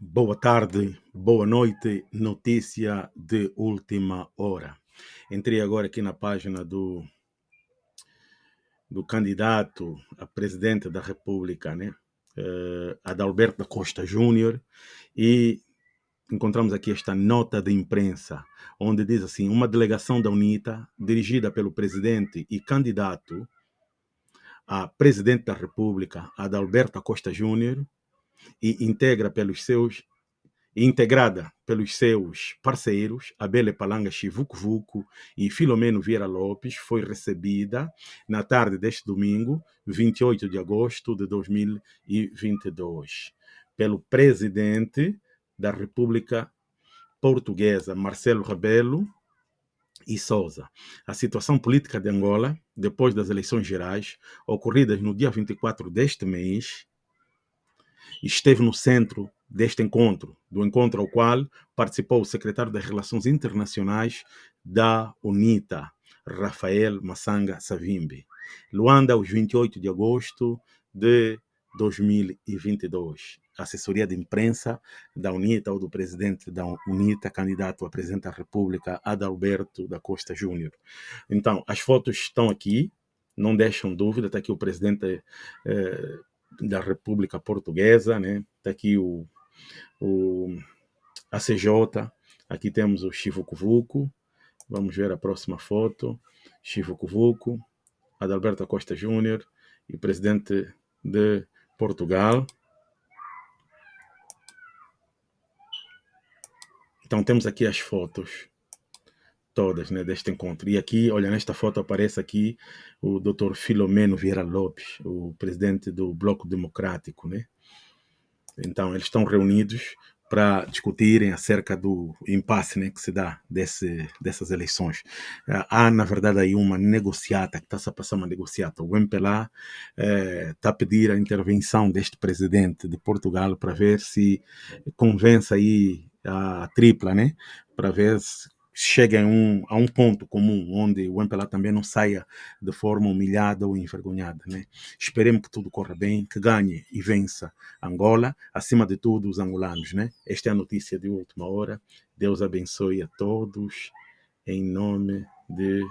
Boa tarde, boa noite, notícia de última hora. Entrei agora aqui na página do, do candidato a presidente da República, né? Uh, Adalberto da Costa Júnior, e encontramos aqui esta nota de imprensa, onde diz assim: uma delegação da UNITA, dirigida pelo presidente e candidato a presidente da República, Adalberto Costa Júnior, e integra pelos seus integrada pelos seus parceiros, Abele Palanga Chivucuvuco e Filomeno Vieira Lopes, foi recebida na tarde deste domingo, 28 de agosto de 2022, pelo presidente da República Portuguesa, Marcelo Rebelo e Souza. A situação política de Angola, depois das eleições gerais, ocorridas no dia 24 deste mês, esteve no centro deste encontro, do encontro ao qual participou o secretário das Relações Internacionais da UNITA, Rafael Massanga Savimbi. Luanda, aos 28 de agosto de 2022. Assessoria de imprensa da UNITA ou do presidente da UNITA, candidato a presidente da República, Adalberto da Costa Júnior. Então, as fotos estão aqui, não deixam dúvida, está aqui o presidente eh, da República Portuguesa, né? Está aqui o, o ACJ, aqui temos o Chivo Cuvuco, vamos ver a próxima foto, Chivo Cuvuco, Adalberto Costa Júnior e presidente de Portugal. Então temos aqui as fotos todas né, deste encontro. E aqui, olha, nesta foto aparece aqui o Dr. Filomeno Vieira Lopes, o presidente do Bloco Democrático, né? Então, eles estão reunidos para discutirem acerca do impasse né, que se dá desse, dessas eleições. Há, na verdade, aí uma negociata, que está a passar uma negociata. O MPLA está eh, a pedir a intervenção deste presidente de Portugal para ver se convence aí a tripla, né? Para ver se cheguem a um, a um ponto comum onde o MPLA também não saia de forma humilhada ou envergonhada. Né? Esperemos que tudo corra bem, que ganhe e vença Angola, acima de tudo os angolanos. Né? Esta é a notícia de última hora. Deus abençoe a todos, em nome de